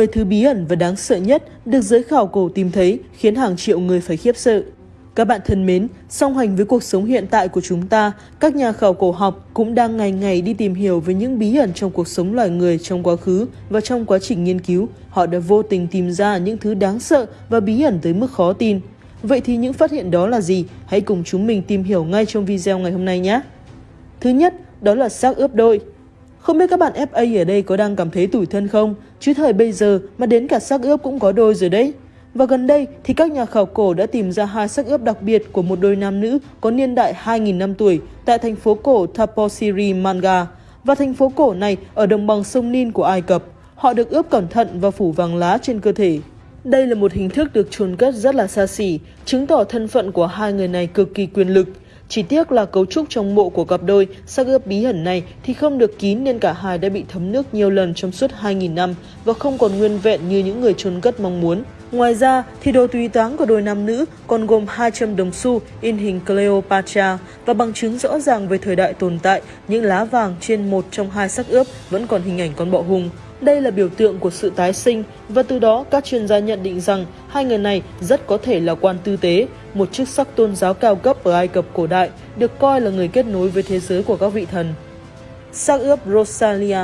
10 thứ bí ẩn và đáng sợ nhất được giới khảo cổ tìm thấy khiến hàng triệu người phải khiếp sợ. Các bạn thân mến, song hành với cuộc sống hiện tại của chúng ta, các nhà khảo cổ học cũng đang ngày ngày đi tìm hiểu về những bí ẩn trong cuộc sống loài người trong quá khứ và trong quá trình nghiên cứu, họ đã vô tình tìm ra những thứ đáng sợ và bí ẩn tới mức khó tin. Vậy thì những phát hiện đó là gì? Hãy cùng chúng mình tìm hiểu ngay trong video ngày hôm nay nhé! Thứ nhất, đó là xác ướp đôi. Không biết các bạn FA ở đây có đang cảm thấy tủi thân không? Chứ thời bây giờ mà đến cả xác ướp cũng có đôi rồi đấy. Và gần đây thì các nhà khảo cổ đã tìm ra hai xác ướp đặc biệt của một đôi nam nữ có niên đại 2.000 năm tuổi tại thành phố cổ Taposiri Manga và thành phố cổ này ở đồng bằng sông Nin của Ai Cập. Họ được ướp cẩn thận và phủ vàng lá trên cơ thể. Đây là một hình thức được chôn cất rất là xa xỉ, chứng tỏ thân phận của hai người này cực kỳ quyền lực. Chỉ tiếc là cấu trúc trong mộ của cặp đôi xác ướp bí ẩn này thì không được kín nên cả hai đã bị thấm nước nhiều lần trong suốt 2.000 năm và không còn nguyên vẹn như những người chôn cất mong muốn. Ngoài ra, thì đồ tùy táng của đôi nam nữ còn gồm 200 đồng xu in hình Cleopatra và bằng chứng rõ ràng về thời đại tồn tại, những lá vàng trên một trong hai xác ướp vẫn còn hình ảnh con bọ hung. Đây là biểu tượng của sự tái sinh và từ đó các chuyên gia nhận định rằng hai người này rất có thể là quan tư tế, một chức sắc tôn giáo cao cấp ở Ai Cập cổ đại, được coi là người kết nối với thế giới của các vị thần. Xác ướp Rosalia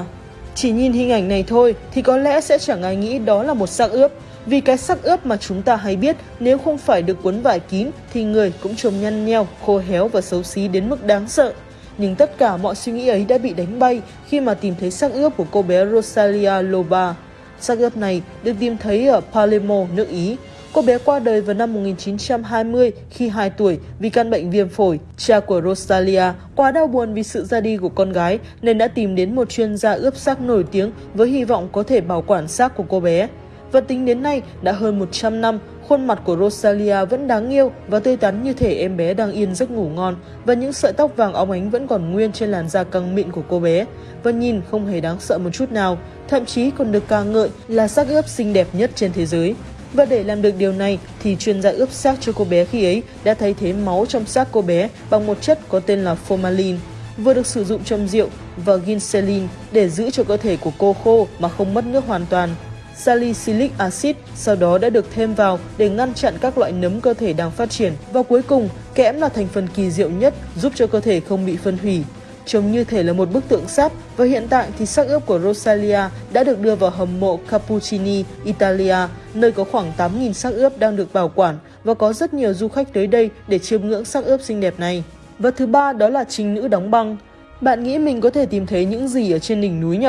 Chỉ nhìn hình ảnh này thôi thì có lẽ sẽ chẳng ai nghĩ đó là một xác ướp, vì cái sắc ướp mà chúng ta hay biết nếu không phải được cuốn vải kín thì người cũng trông nhăn nheo, khô héo và xấu xí đến mức đáng sợ. Nhưng tất cả mọi suy nghĩ ấy đã bị đánh bay khi mà tìm thấy xác ướp của cô bé Rosalia Loba. Xác ướp này được tìm thấy ở Palermo, nước Ý. Cô bé qua đời vào năm 1920 khi 2 tuổi vì căn bệnh viêm phổi. Cha của Rosalia quá đau buồn vì sự ra đi của con gái nên đã tìm đến một chuyên gia ướp xác nổi tiếng với hy vọng có thể bảo quản xác của cô bé. Và tính đến nay, đã hơn 100 năm, khuôn mặt của Rosalia vẫn đáng yêu và tươi tắn như thể em bé đang yên giấc ngủ ngon và những sợi tóc vàng óng ánh vẫn còn nguyên trên làn da căng mịn của cô bé và nhìn không hề đáng sợ một chút nào, thậm chí còn được ca ngợi là xác ướp xinh đẹp nhất trên thế giới. Và để làm được điều này thì chuyên gia ướp xác cho cô bé khi ấy đã thay thế máu trong xác cô bé bằng một chất có tên là formalin vừa được sử dụng trong rượu và ginselin để giữ cho cơ thể của cô khô mà không mất nước hoàn toàn salicylic acid sau đó đã được thêm vào để ngăn chặn các loại nấm cơ thể đang phát triển. Và cuối cùng, kẽm là thành phần kỳ diệu nhất giúp cho cơ thể không bị phân hủy. Trông như thể là một bức tượng sáp và hiện tại thì xác ướp của Rosalia đã được đưa vào hầm mộ Cappuccini, Italia, nơi có khoảng 8.000 xác ướp đang được bảo quản và có rất nhiều du khách tới đây để chiêm ngưỡng xác ướp xinh đẹp này. Và thứ ba đó là trinh nữ đóng băng. Bạn nghĩ mình có thể tìm thấy những gì ở trên đỉnh núi nhỉ?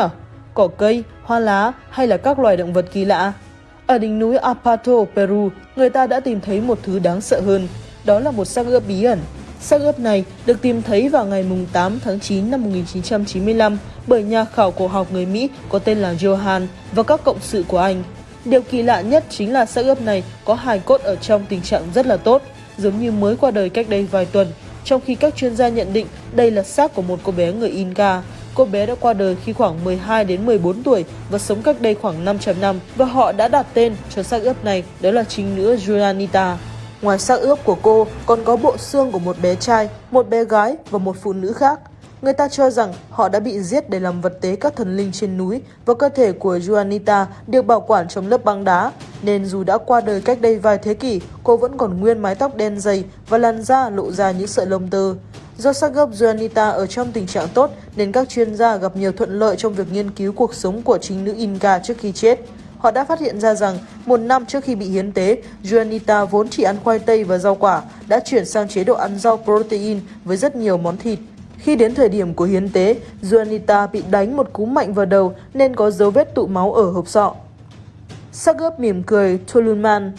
cỏ cây, hoa lá hay là các loài động vật kỳ lạ. Ở đỉnh núi Apato, Peru, người ta đã tìm thấy một thứ đáng sợ hơn, đó là một xác ướp bí ẩn. Xác ướp này được tìm thấy vào ngày 8 tháng 9 năm 1995 bởi nhà khảo cổ học người Mỹ có tên là Johan và các cộng sự của anh. Điều kỳ lạ nhất chính là xác ướp này có hài cốt ở trong tình trạng rất là tốt, giống như mới qua đời cách đây vài tuần, trong khi các chuyên gia nhận định đây là xác của một cô bé người Inca Cô bé đã qua đời khi khoảng 12 đến 14 tuổi và sống cách đây khoảng 500 năm và họ đã đặt tên cho xác ướp này đó là chính nữ Julianita. Ngoài xác ướp của cô còn có bộ xương của một bé trai, một bé gái và một phụ nữ khác. Người ta cho rằng họ đã bị giết để làm vật tế các thần linh trên núi và cơ thể của Juanita được bảo quản trong lớp băng đá. Nên dù đã qua đời cách đây vài thế kỷ, cô vẫn còn nguyên mái tóc đen dày và làn da lộ ra những sợi lông tơ. Do xác gốc Juanita ở trong tình trạng tốt nên các chuyên gia gặp nhiều thuận lợi trong việc nghiên cứu cuộc sống của chính nữ Inca trước khi chết. Họ đã phát hiện ra rằng một năm trước khi bị hiến tế, Juanita vốn chỉ ăn khoai tây và rau quả, đã chuyển sang chế độ ăn rau protein với rất nhiều món thịt. Khi đến thời điểm của hiến tế, Juanita bị đánh một cú mạnh vào đầu nên có dấu vết tụ máu ở hộp sọ. Sagerb mỉm cười Tolunman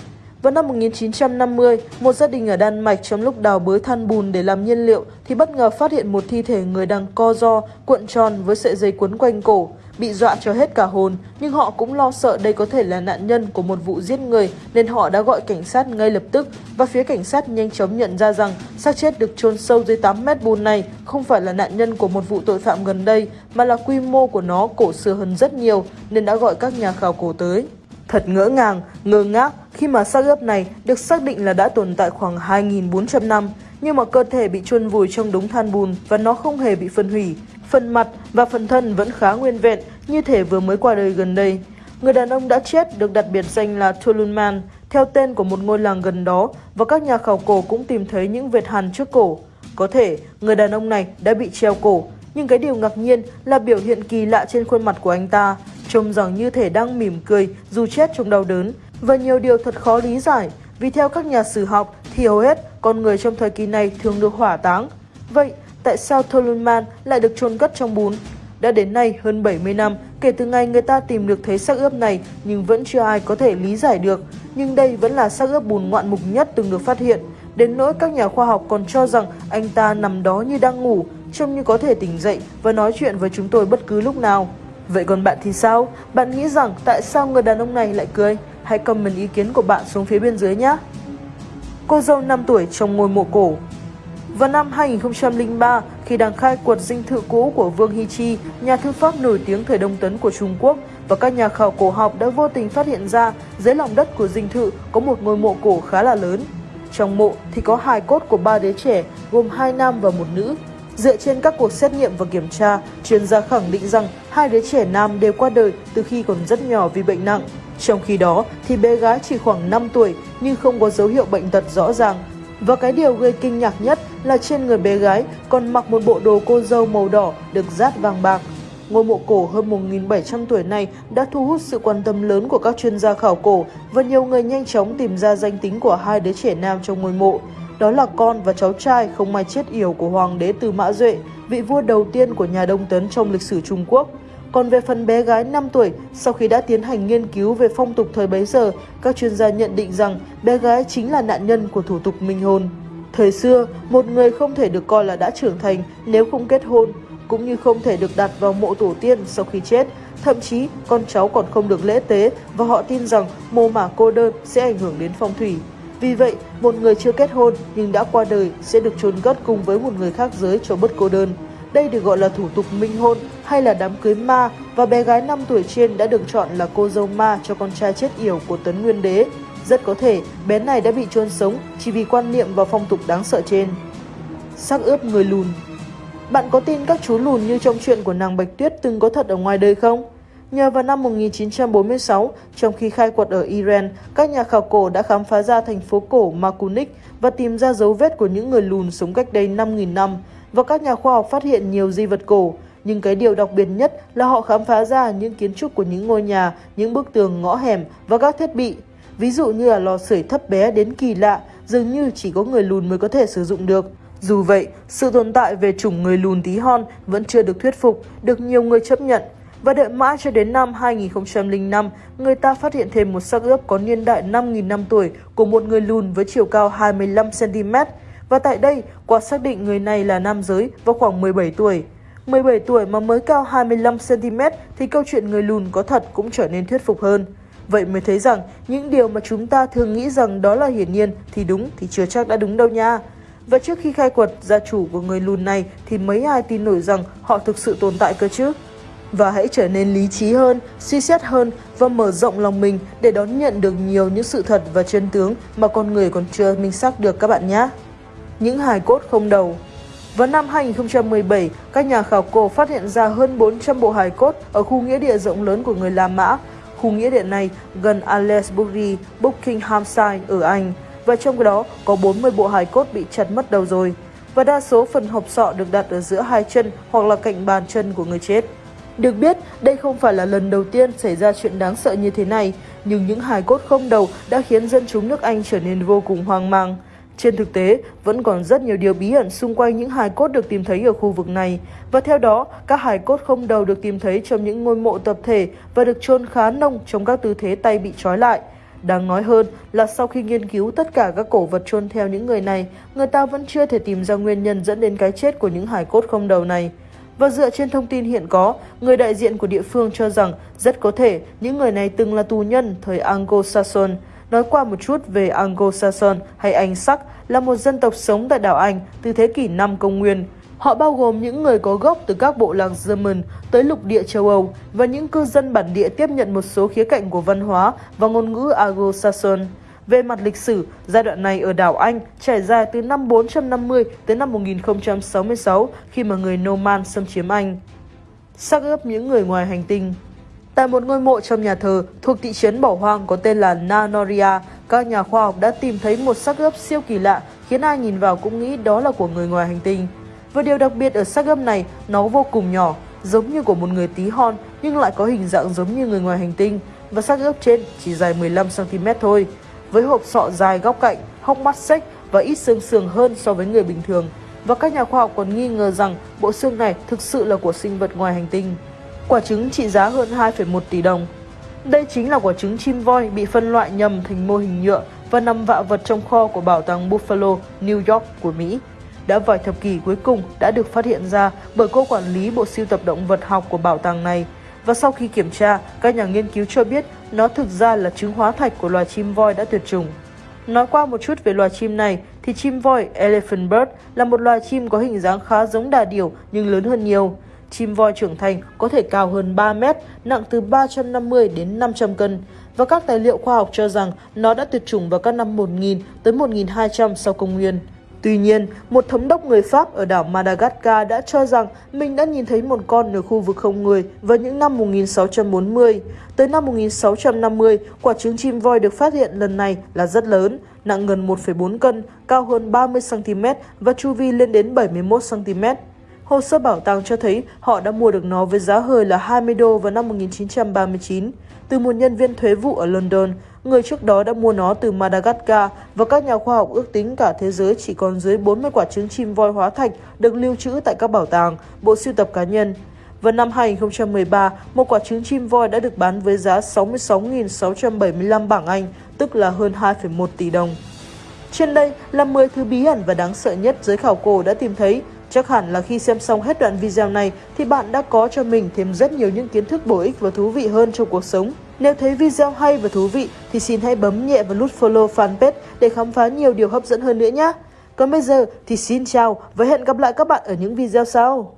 vào năm 1950, một gia đình ở Đan Mạch trong lúc đào bới than bùn để làm nhiên liệu thì bất ngờ phát hiện một thi thể người đang co ro, cuộn tròn với sợi dây quấn quanh cổ. Bị dọa cho hết cả hồn, nhưng họ cũng lo sợ đây có thể là nạn nhân của một vụ giết người nên họ đã gọi cảnh sát ngay lập tức và phía cảnh sát nhanh chóng nhận ra rằng xác chết được chôn sâu dưới 8 mét bùn này không phải là nạn nhân của một vụ tội phạm gần đây mà là quy mô của nó cổ xưa hơn rất nhiều nên đã gọi các nhà khảo cổ tới. Thật ngỡ ngàng, ngơ ngác khi mà xác ướp này được xác định là đã tồn tại khoảng 2.400 năm, nhưng mà cơ thể bị chôn vùi trong đống than bùn và nó không hề bị phân hủy. Phần mặt và phần thân vẫn khá nguyên vẹn, như thể vừa mới qua đời gần đây. Người đàn ông đã chết được đặt biệt danh là Tulunman, theo tên của một ngôi làng gần đó và các nhà khảo cổ cũng tìm thấy những vệt hằn trước cổ. Có thể người đàn ông này đã bị treo cổ, nhưng cái điều ngạc nhiên là biểu hiện kỳ lạ trên khuôn mặt của anh ta, trông rằng như thể đang mỉm cười dù chết trong đau đớn và nhiều điều thật khó lý giải. Vì theo các nhà sử học thì hầu hết con người trong thời kỳ này thường được hỏa táng. Vậy tại sao Tolunman lại được chôn cất trong bún? Đã đến nay hơn 70 năm kể từ ngày người ta tìm được thấy xác ướp này nhưng vẫn chưa ai có thể lý giải được. Nhưng đây vẫn là xác ướp bùn ngoạn mục nhất từng được phát hiện. Đến nỗi các nhà khoa học còn cho rằng anh ta nằm đó như đang ngủ, trông như có thể tỉnh dậy và nói chuyện với chúng tôi bất cứ lúc nào. Vậy còn bạn thì sao? Bạn nghĩ rằng tại sao người đàn ông này lại cười? Hãy comment ý kiến của bạn xuống phía bên dưới nhé! Cô dâu 5 tuổi trong ngôi mộ cổ vào năm 2003, khi đang khai quật dinh thự cũ của Vương Hy Chi, nhà thư pháp nổi tiếng thời Đông Tấn của Trung Quốc, và các nhà khảo cổ học đã vô tình phát hiện ra dưới lòng đất của dinh thự có một ngôi mộ cổ khá là lớn. Trong mộ thì có hài cốt của ba đứa trẻ, gồm hai nam và một nữ. Dựa trên các cuộc xét nghiệm và kiểm tra, chuyên gia khẳng định rằng hai đứa trẻ nam đều qua đời từ khi còn rất nhỏ vì bệnh nặng. Trong khi đó thì bé gái chỉ khoảng 5 tuổi nhưng không có dấu hiệu bệnh tật rõ ràng và cái điều gây kinh ngạc nhất là trên người bé gái còn mặc một bộ đồ cô dâu màu đỏ được dát vàng bạc. Ngôi mộ cổ hơn 1.700 tuổi này đã thu hút sự quan tâm lớn của các chuyên gia khảo cổ và nhiều người nhanh chóng tìm ra danh tính của hai đứa trẻ nam trong ngôi mộ. Đó là con và cháu trai không may chết yểu của Hoàng đế Từ Mã Duệ, vị vua đầu tiên của nhà Đông Tấn trong lịch sử Trung Quốc. Còn về phần bé gái 5 tuổi, sau khi đã tiến hành nghiên cứu về phong tục thời bấy giờ, các chuyên gia nhận định rằng bé gái chính là nạn nhân của thủ tục minh hôn. Thời xưa, một người không thể được coi là đã trưởng thành nếu không kết hôn, cũng như không thể được đặt vào mộ tổ tiên sau khi chết. Thậm chí, con cháu còn không được lễ tế và họ tin rằng mồ mả cô đơn sẽ ảnh hưởng đến phong thủy. Vì vậy, một người chưa kết hôn nhưng đã qua đời sẽ được chôn cất cùng với một người khác giới cho bất cô đơn. Đây được gọi là thủ tục minh hôn hay là đám cưới ma và bé gái 5 tuổi trên đã được chọn là cô dâu ma cho con trai chết yểu của Tấn Nguyên Đế. Rất có thể bé này đã bị chôn sống chỉ vì quan niệm và phong tục đáng sợ trên. Sắc ướp người lùn Bạn có tin các chú lùn như trong chuyện của nàng Bạch Tuyết từng có thật ở ngoài đời không? Nhờ vào năm 1946, trong khi khai quật ở Iran, các nhà khảo cổ đã khám phá ra thành phố cổ Makunik và tìm ra dấu vết của những người lùn sống cách đây 5.000 năm và các nhà khoa học phát hiện nhiều di vật cổ. Nhưng cái điều đặc biệt nhất là họ khám phá ra những kiến trúc của những ngôi nhà, những bức tường ngõ hẻm và các thiết bị. Ví dụ như là lò sưởi thấp bé đến kỳ lạ, dường như chỉ có người lùn mới có thể sử dụng được. Dù vậy, sự tồn tại về chủng người lùn tí hon vẫn chưa được thuyết phục, được nhiều người chấp nhận. Và đợi mãi cho đến năm 2005, người ta phát hiện thêm một xác ướp có niên đại 5.000 năm tuổi của một người lùn với chiều cao 25cm. Và tại đây, qua xác định người này là nam giới và khoảng 17 tuổi. 17 tuổi mà mới cao 25cm thì câu chuyện người lùn có thật cũng trở nên thuyết phục hơn. Vậy mới thấy rằng những điều mà chúng ta thường nghĩ rằng đó là hiển nhiên thì đúng thì chưa chắc đã đúng đâu nha. Và trước khi khai quật gia chủ của người lùn này thì mấy ai tin nổi rằng họ thực sự tồn tại cơ chứ? Và hãy trở nên lý trí hơn, suy xét hơn và mở rộng lòng mình để đón nhận được nhiều những sự thật và chân tướng mà con người còn chưa minh xác được các bạn nhé những hài cốt không đầu. Vào năm 2017, các nhà khảo cổ phát hiện ra hơn 400 bộ hài cốt ở khu nghĩa địa rộng lớn của người La Mã. Khu nghĩa địa này gần Aylesbury, Buckinghamshire ở Anh, và trong đó có 40 bộ hài cốt bị chặt mất đầu rồi. Và đa số phần hộp sọ được đặt ở giữa hai chân hoặc là cạnh bàn chân của người chết. Được biết, đây không phải là lần đầu tiên xảy ra chuyện đáng sợ như thế này, nhưng những hài cốt không đầu đã khiến dân chúng nước Anh trở nên vô cùng hoang mang. Trên thực tế, vẫn còn rất nhiều điều bí ẩn xung quanh những hài cốt được tìm thấy ở khu vực này. Và theo đó, các hài cốt không đầu được tìm thấy trong những ngôi mộ tập thể và được chôn khá nông trong các tư thế tay bị trói lại. Đáng nói hơn là sau khi nghiên cứu tất cả các cổ vật chôn theo những người này, người ta vẫn chưa thể tìm ra nguyên nhân dẫn đến cái chết của những hài cốt không đầu này. Và dựa trên thông tin hiện có, người đại diện của địa phương cho rằng rất có thể những người này từng là tù nhân thời Anglo-Saxon, Nói qua một chút về Anglo-Saxon hay Anh Sắc là một dân tộc sống tại đảo Anh từ thế kỷ 5 công nguyên. Họ bao gồm những người có gốc từ các bộ lạc German tới lục địa châu Âu và những cư dân bản địa tiếp nhận một số khía cạnh của văn hóa và ngôn ngữ Anglo-Saxon. Về mặt lịch sử, giai đoạn này ở đảo Anh trải dài từ năm 450 tới năm 1066 khi mà người Norman xâm chiếm Anh. Xác ướp những người ngoài hành tinh Tại một ngôi mộ trong nhà thờ thuộc thị trấn bỏ hoang có tên là Nanoria, các nhà khoa học đã tìm thấy một xác ướp siêu kỳ lạ khiến ai nhìn vào cũng nghĩ đó là của người ngoài hành tinh. Và điều đặc biệt ở xác ướp này, nó vô cùng nhỏ, giống như của một người tí hon nhưng lại có hình dạng giống như người ngoài hành tinh và xác ướp trên chỉ dài 15cm thôi. Với hộp sọ dài góc cạnh, hốc mắt xếch và ít xương sườn hơn so với người bình thường. Và các nhà khoa học còn nghi ngờ rằng bộ xương này thực sự là của sinh vật ngoài hành tinh. Quả trứng trị giá hơn 2,1 tỷ đồng. Đây chính là quả trứng chim voi bị phân loại nhầm thành mô hình nhựa và nằm vạ vật trong kho của bảo tàng Buffalo, New York của Mỹ. Đã vài thập kỷ cuối cùng đã được phát hiện ra bởi cô quản lý bộ siêu tập động vật học của bảo tàng này. Và sau khi kiểm tra, các nhà nghiên cứu cho biết nó thực ra là trứng hóa thạch của loài chim voi đã tuyệt chủng. Nói qua một chút về loài chim này thì chim voi Elephant Bird là một loài chim có hình dáng khá giống đà điểu nhưng lớn hơn nhiều. Chim voi trưởng thành có thể cao hơn 3 mét, nặng từ 350 đến 500 cân và các tài liệu khoa học cho rằng nó đã tuyệt chủng vào các năm 1000 tới 1200 sau công nguyên. Tuy nhiên, một thống đốc người Pháp ở đảo Madagascar đã cho rằng mình đã nhìn thấy một con ở khu vực không người vào những năm 1640. Tới năm 1650, quả trứng chim voi được phát hiện lần này là rất lớn, nặng gần 1,4 cân, cao hơn 30cm và chu vi lên đến 71cm. Hồ sơ bảo tàng cho thấy họ đã mua được nó với giá hời là 20 đô vào năm 1939 từ một nhân viên thuế vụ ở London. Người trước đó đã mua nó từ Madagascar và các nhà khoa học ước tính cả thế giới chỉ còn dưới 40 quả trứng chim voi hóa thạch được lưu trữ tại các bảo tàng, bộ sưu tập cá nhân. Vào năm 2013, một quả trứng chim voi đã được bán với giá 66.675 bảng Anh, tức là hơn 2,1 tỷ đồng. Trên đây là 10 thứ bí ẩn và đáng sợ nhất giới khảo cổ đã tìm thấy. Chắc hẳn là khi xem xong hết đoạn video này thì bạn đã có cho mình thêm rất nhiều những kiến thức bổ ích và thú vị hơn trong cuộc sống. Nếu thấy video hay và thú vị thì xin hãy bấm nhẹ vào nút follow fanpage để khám phá nhiều điều hấp dẫn hơn nữa nhé. Còn bây giờ thì xin chào và hẹn gặp lại các bạn ở những video sau.